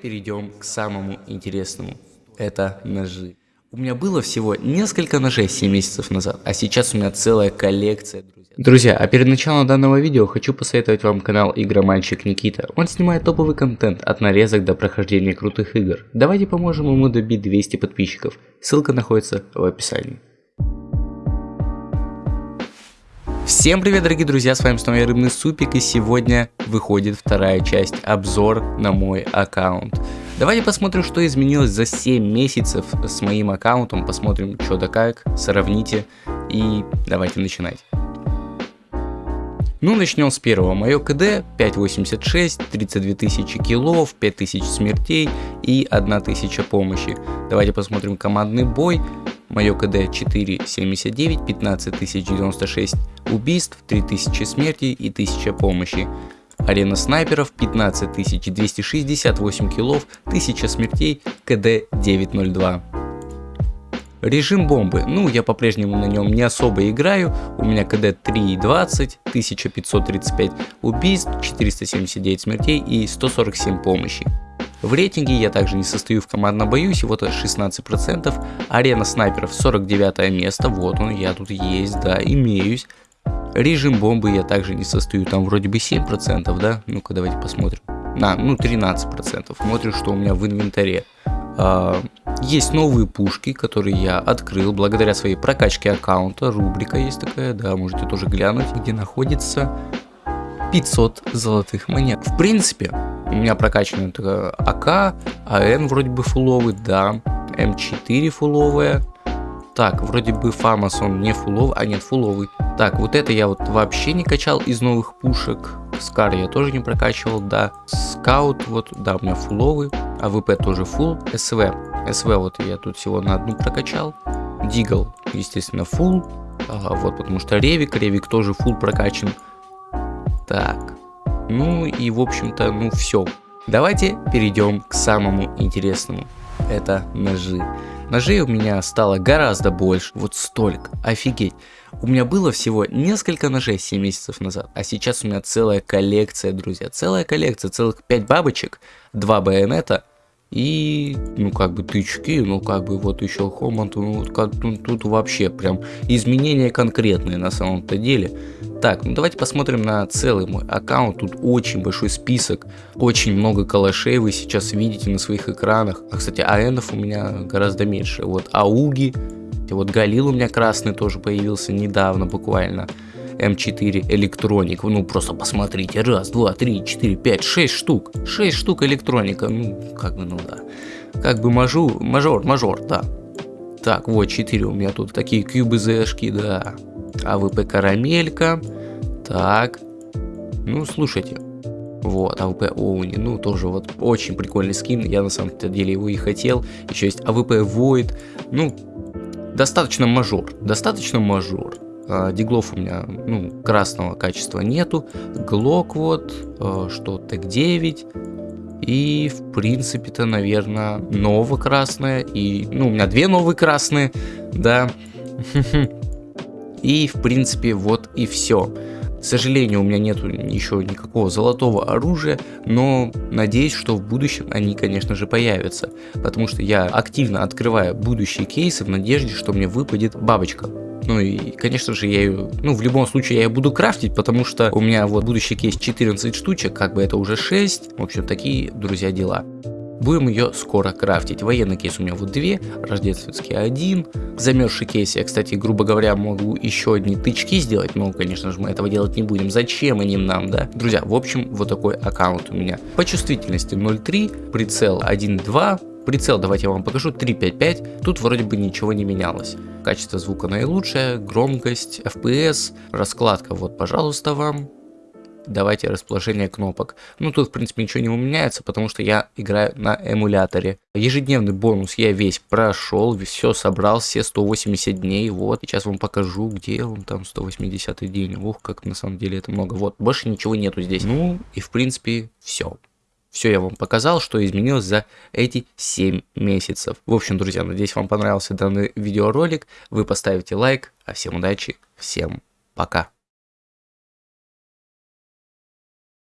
перейдем к самому интересному. Это ножи. У меня было всего несколько ножей 7 месяцев назад, а сейчас у меня целая коллекция, друзья. Друзья, а перед началом данного видео хочу посоветовать вам канал Игромальщик Никита. Он снимает топовый контент от нарезок до прохождения крутых игр. Давайте поможем ему добить 200 подписчиков. Ссылка находится в описании. Всем привет, дорогие друзья, с вами снова я Рыбный Супик, и сегодня выходит вторая часть, обзор на мой аккаунт. Давайте посмотрим, что изменилось за 7 месяцев с моим аккаунтом, посмотрим, что да как, сравните, и давайте начинать. Ну, начнем с первого. Мое КД 5.86, 32 тысячи киллов, 5000 смертей и 1000 помощи. Давайте посмотрим командный бой. Мое КД 4.79, 15096 убийств, 3000 смертей и 1000 помощи. Арена снайперов 15268 киллов, 1000 смертей, КД 902. Режим бомбы. Ну, я по-прежнему на нем не особо играю. У меня КД 3.20, 1535 убийств, 479 смертей и 147 помощи. В рейтинге я также не состою в командном бою, всего-то 16%. Арена снайперов 49 место, вот он, я тут есть, да, имеюсь. Режим бомбы я также не состою, там вроде бы 7%, да? Ну-ка давайте посмотрим. На, ну 13%. Смотрим, что у меня в инвентаре. А, есть новые пушки, которые я открыл благодаря своей прокачке аккаунта. Рубрика есть такая, да, можете тоже глянуть, где находится 500 золотых монет. В принципе, у меня прокачана АК, АН вроде бы фуловый, да, М4 фуловая. Так, вроде бы Фамас он не фуловый, а нет фуловый. Так, вот это я вот вообще не качал из новых пушек. Скар я тоже не прокачивал, да. Скаут, вот, да, у меня фуловый. АВП тоже full. СВ. СВ вот я тут всего на одну прокачал. Дигл, естественно, full. Ага, вот, потому что Ревик, Ревик тоже full прокачан. Так, ну и в общем-то, ну все. Давайте перейдем к самому интересному. Это ножи. Ножей у меня стало гораздо больше, вот столько, офигеть. У меня было всего несколько ножей 7 месяцев назад, а сейчас у меня целая коллекция, друзья. Целая коллекция, целых 5 бабочек, 2 байонета и, ну, как бы тычки, ну, как бы вот еще Хоманд, ну, как, ну, тут вообще прям изменения конкретные на самом-то деле. Так, ну давайте посмотрим на целый мой аккаунт, тут очень большой список, очень много калашей вы сейчас видите на своих экранах. А, кстати, АНов у меня гораздо меньше, вот Ауги, вот Галил у меня красный тоже появился недавно буквально. М4 электроник. Ну, просто посмотрите. Раз, два, три, четыре, пять, шесть штук. Шесть штук электроника. Ну, как бы, ну да. Как бы мажу, мажор, мажор, да. Так, вот 4 у меня тут такие QBZ-шки, да. АВП карамелька. Так. Ну, слушайте. Вот, АВП Оуни, ну, тоже вот очень прикольный скин, я на самом деле его и хотел. Еще есть АВП Void, ну, достаточно мажор, достаточно мажор. А, диглов у меня, ну, красного качества нету. Глок вот, а, что TEC-9. И, в принципе-то, наверное, нова красное. И, ну, у меня две новые красные, да. И, в принципе, вот и все. К сожалению, у меня нету еще никакого золотого оружия, но надеюсь, что в будущем они, конечно же, появятся. Потому что я активно открываю будущие кейсы в надежде, что мне выпадет бабочка. Ну и, конечно же, я ее, ну, в любом случае я ее буду крафтить, потому что у меня вот будущий кейс 14 штучек, как бы это уже 6. В общем, такие, друзья, дела. Будем ее скоро крафтить. Военный кейс у меня вот две, рождественский один. Замерзший кейс я, кстати, грубо говоря, могу еще одни тычки сделать, но, конечно же, мы этого делать не будем. Зачем они нам, да? Друзья, в общем, вот такой аккаунт у меня. По чувствительности 0.3, прицел 1.2, Прицел давайте я вам покажу 3.5.5, тут вроде бы ничего не менялось. Качество звука наилучшее, громкость, FPS, раскладка вот пожалуйста вам. Давайте расположение кнопок. Ну тут в принципе ничего не меняется, потому что я играю на эмуляторе. Ежедневный бонус я весь прошел, все собрал, все 180 дней. Вот, сейчас вам покажу, где он там 180 день. Ух, как на самом деле это много. Вот, больше ничего нету здесь. Ну и в принципе все. Все я вам показал, что изменилось за эти 7 месяцев. В общем, друзья, надеюсь, вам понравился данный видеоролик. Вы поставите лайк. А всем удачи, всем пока.